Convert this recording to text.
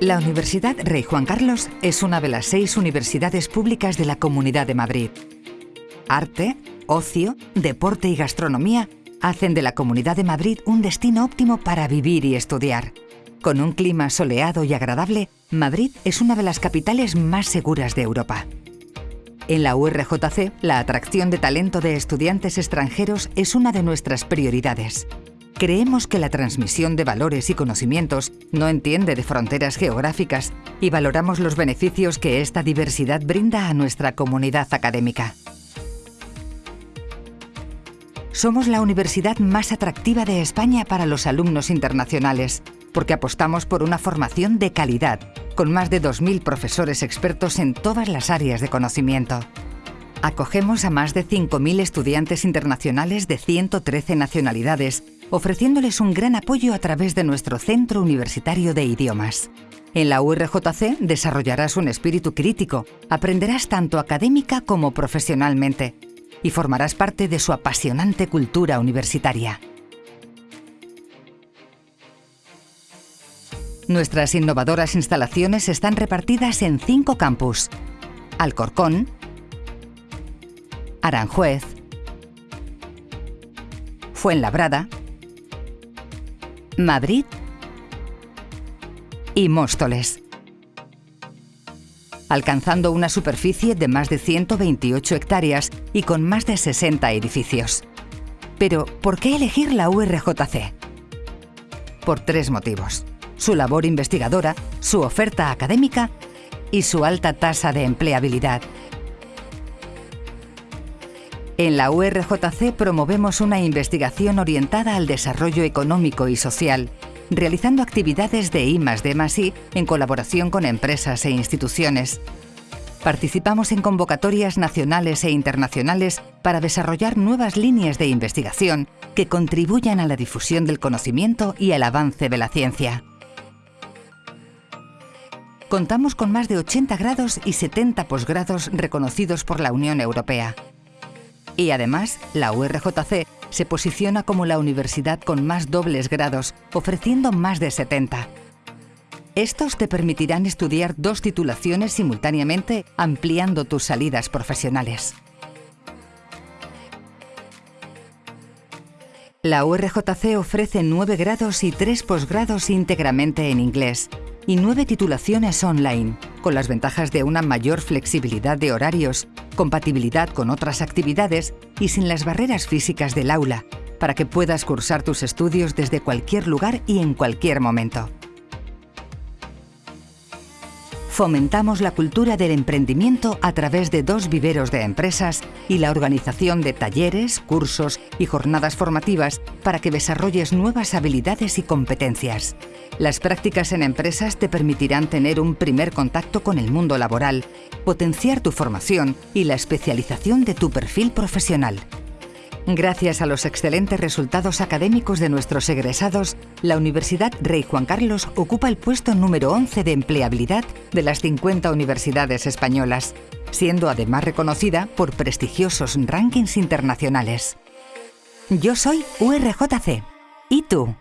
La Universidad Rey Juan Carlos es una de las seis universidades públicas de la Comunidad de Madrid. Arte, ocio, deporte y gastronomía hacen de la Comunidad de Madrid un destino óptimo para vivir y estudiar. Con un clima soleado y agradable, Madrid es una de las capitales más seguras de Europa. En la URJC, la atracción de talento de estudiantes extranjeros es una de nuestras prioridades. Creemos que la transmisión de valores y conocimientos no entiende de fronteras geográficas y valoramos los beneficios que esta diversidad brinda a nuestra comunidad académica. Somos la universidad más atractiva de España para los alumnos internacionales, porque apostamos por una formación de calidad, con más de 2.000 profesores expertos en todas las áreas de conocimiento. Acogemos a más de 5.000 estudiantes internacionales de 113 nacionalidades, ofreciéndoles un gran apoyo a través de nuestro Centro Universitario de Idiomas. En la URJC desarrollarás un espíritu crítico, aprenderás tanto académica como profesionalmente y formarás parte de su apasionante cultura universitaria. Nuestras innovadoras instalaciones están repartidas en cinco campus. Alcorcón, Aranjuez, Fuenlabrada, Madrid y Móstoles alcanzando una superficie de más de 128 hectáreas y con más de 60 edificios. Pero, ¿por qué elegir la URJC? Por tres motivos. Su labor investigadora, su oferta académica y su alta tasa de empleabilidad. En la URJC promovemos una investigación orientada al desarrollo económico y social, realizando actividades de I D en colaboración con empresas e instituciones. Participamos en convocatorias nacionales e internacionales para desarrollar nuevas líneas de investigación que contribuyan a la difusión del conocimiento y al avance de la ciencia. Contamos con más de 80 grados y 70 posgrados reconocidos por la Unión Europea. Y además, la URJC se posiciona como la universidad con más dobles grados, ofreciendo más de 70. Estos te permitirán estudiar dos titulaciones simultáneamente, ampliando tus salidas profesionales. La URJC ofrece nueve grados y tres posgrados íntegramente en inglés y nueve titulaciones online, con las ventajas de una mayor flexibilidad de horarios, compatibilidad con otras actividades y sin las barreras físicas del aula, para que puedas cursar tus estudios desde cualquier lugar y en cualquier momento. Fomentamos la cultura del emprendimiento a través de dos viveros de empresas y la organización de talleres, cursos y jornadas formativas para que desarrolles nuevas habilidades y competencias. Las prácticas en empresas te permitirán tener un primer contacto con el mundo laboral, potenciar tu formación y la especialización de tu perfil profesional. Gracias a los excelentes resultados académicos de nuestros egresados, la Universidad Rey Juan Carlos ocupa el puesto número 11 de empleabilidad de las 50 universidades españolas, siendo además reconocida por prestigiosos rankings internacionales. Yo soy URJC. ¿Y tú?